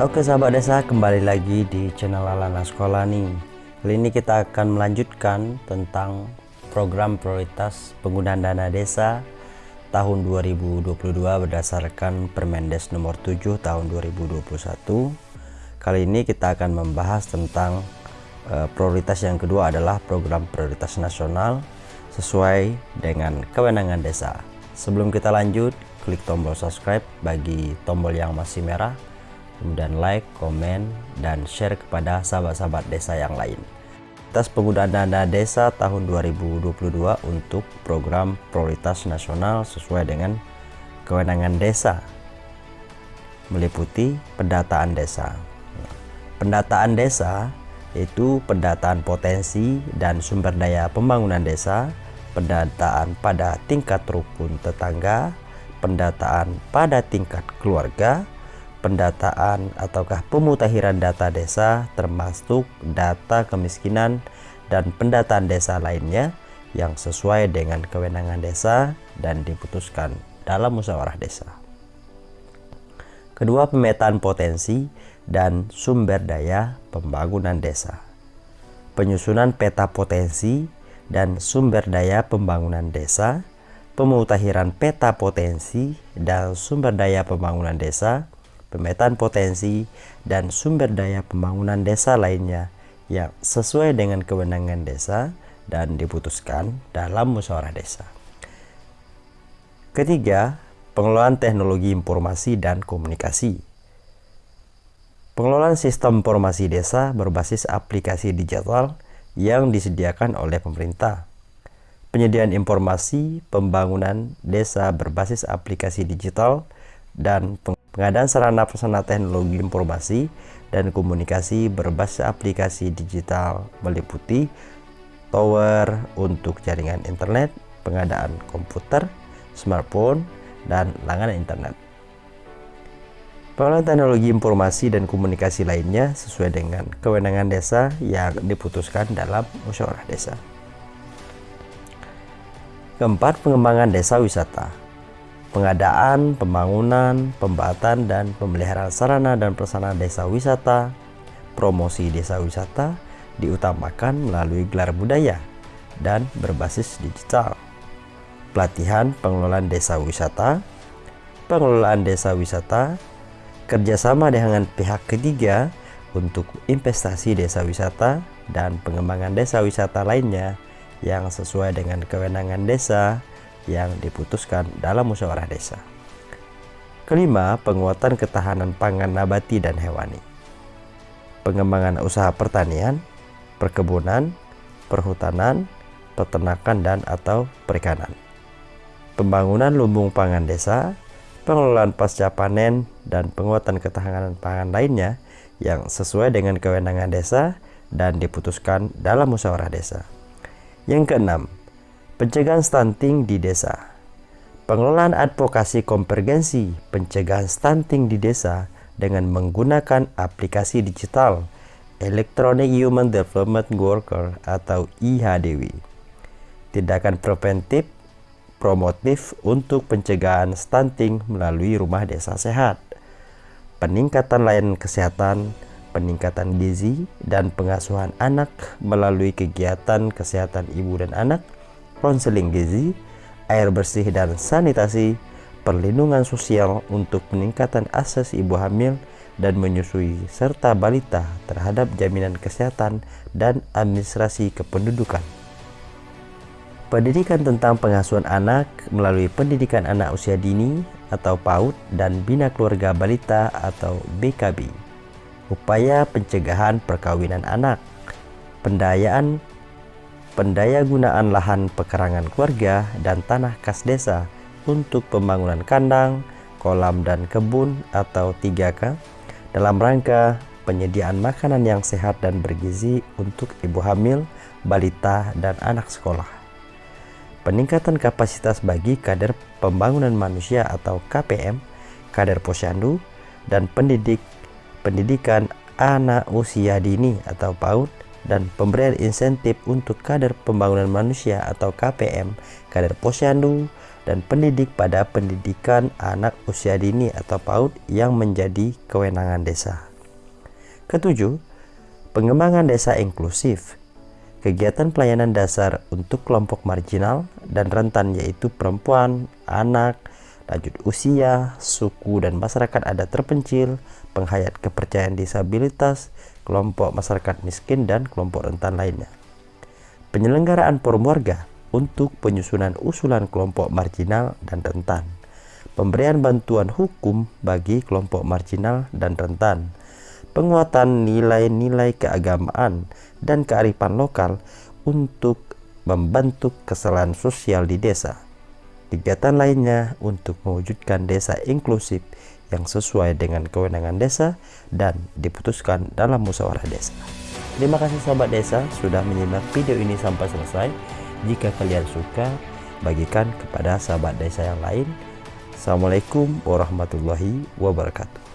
Oke sahabat desa kembali lagi di channel Alana Sekolah nih. Kali ini kita akan melanjutkan tentang program prioritas penggunaan dana desa tahun 2022 berdasarkan Permendes nomor 7 tahun 2021 Kali ini kita akan membahas tentang uh, prioritas yang kedua adalah program prioritas nasional sesuai dengan kewenangan desa. Sebelum kita lanjut klik tombol subscribe bagi tombol yang masih merah kemudian like, komen, dan share kepada sahabat-sahabat desa yang lain. Atas penggunaan dana desa tahun 2022 untuk program prioritas nasional sesuai dengan kewenangan desa meliputi pendataan desa. Pendataan desa yaitu pendataan potensi dan sumber daya pembangunan desa, pendataan pada tingkat rukun tetangga, pendataan pada tingkat keluarga, pendataan ataukah pemutakhiran data desa termasuk data kemiskinan dan pendataan desa lainnya yang sesuai dengan kewenangan desa dan diputuskan dalam musyawarah desa. Kedua, pemetaan potensi dan sumber daya pembangunan desa. Penyusunan peta potensi dan sumber daya pembangunan desa, pemutakhiran peta potensi dan sumber daya pembangunan desa, pemetaan potensi, dan sumber daya pembangunan desa lainnya yang sesuai dengan kewenangan desa dan diputuskan dalam musyawarah desa. Ketiga, pengelolaan teknologi informasi dan komunikasi. Pengelolaan sistem informasi desa berbasis aplikasi digital yang disediakan oleh pemerintah. Penyediaan informasi pembangunan desa berbasis aplikasi digital dan pengadaan sarana prasarana teknologi informasi dan komunikasi berbasis aplikasi digital meliputi tower untuk jaringan internet, pengadaan komputer, smartphone, dan langganan internet. Pengelolaan teknologi informasi dan komunikasi lainnya sesuai dengan kewenangan desa yang diputuskan dalam musyawarah desa. Keempat, pengembangan desa wisata pengadaan, pembangunan, pembatan, dan pemeliharaan sarana dan prasarana desa wisata, promosi desa wisata diutamakan melalui gelar budaya dan berbasis digital. Pelatihan pengelolaan desa wisata, pengelolaan desa wisata, kerjasama dengan pihak ketiga untuk investasi desa wisata dan pengembangan desa wisata lainnya yang sesuai dengan kewenangan desa yang diputuskan dalam musyawarah desa. Kelima, penguatan ketahanan pangan nabati dan hewani. Pengembangan usaha pertanian, perkebunan, perhutanan, peternakan dan atau perikanan. Pembangunan lumbung pangan desa, pengelolaan pasca panen dan penguatan ketahanan pangan lainnya yang sesuai dengan kewenangan desa dan diputuskan dalam musyawarah desa. Yang keenam, Pencegahan stunting di desa. Pengelolaan advokasi konvergensi pencegahan stunting di desa dengan menggunakan aplikasi digital Electronic Human Development Worker atau IHDW. Tindakan preventif promotif untuk pencegahan stunting melalui rumah desa sehat. Peningkatan layanan kesehatan, peningkatan gizi, dan pengasuhan anak melalui kegiatan kesehatan ibu dan anak – konseling gizi, air bersih dan sanitasi, perlindungan sosial untuk peningkatan akses ibu hamil dan menyusui serta balita terhadap jaminan kesehatan dan administrasi kependudukan. Pendidikan tentang pengasuhan anak melalui pendidikan anak usia dini atau PAUD dan Bina Keluarga Balita atau BKB. Upaya pencegahan perkawinan anak, pendayaan pendaya gunaan lahan pekarangan keluarga dan tanah kas desa untuk pembangunan kandang, kolam dan kebun atau 3K dalam rangka penyediaan makanan yang sehat dan bergizi untuk ibu hamil, balita, dan anak sekolah. Peningkatan kapasitas bagi kader pembangunan manusia atau KPM, kader posyandu, dan pendidik pendidikan anak usia dini atau PAUD dan pemberian insentif untuk kader pembangunan manusia atau KPM, kader posyandu, dan pendidik pada pendidikan anak usia dini atau PAUD yang menjadi kewenangan desa. Ketujuh, pengembangan desa inklusif. Kegiatan pelayanan dasar untuk kelompok marginal dan rentan yaitu perempuan, anak, lanjut usia, suku dan masyarakat adat terpencil, penghayat kepercayaan disabilitas, kelompok masyarakat miskin dan kelompok rentan lainnya. Penyelenggaraan forum warga untuk penyusunan usulan kelompok marginal dan rentan. Pemberian bantuan hukum bagi kelompok marginal dan rentan. Penguatan nilai-nilai keagamaan dan kearifan lokal untuk membantu kesalahan sosial di desa. Kegiatan lainnya untuk mewujudkan desa inklusif yang sesuai dengan kewenangan desa dan diputuskan dalam musyawarah desa. Terima kasih sahabat desa sudah menyimak video ini sampai selesai. Jika kalian suka, bagikan kepada sahabat desa yang lain. Assalamualaikum warahmatullahi wabarakatuh.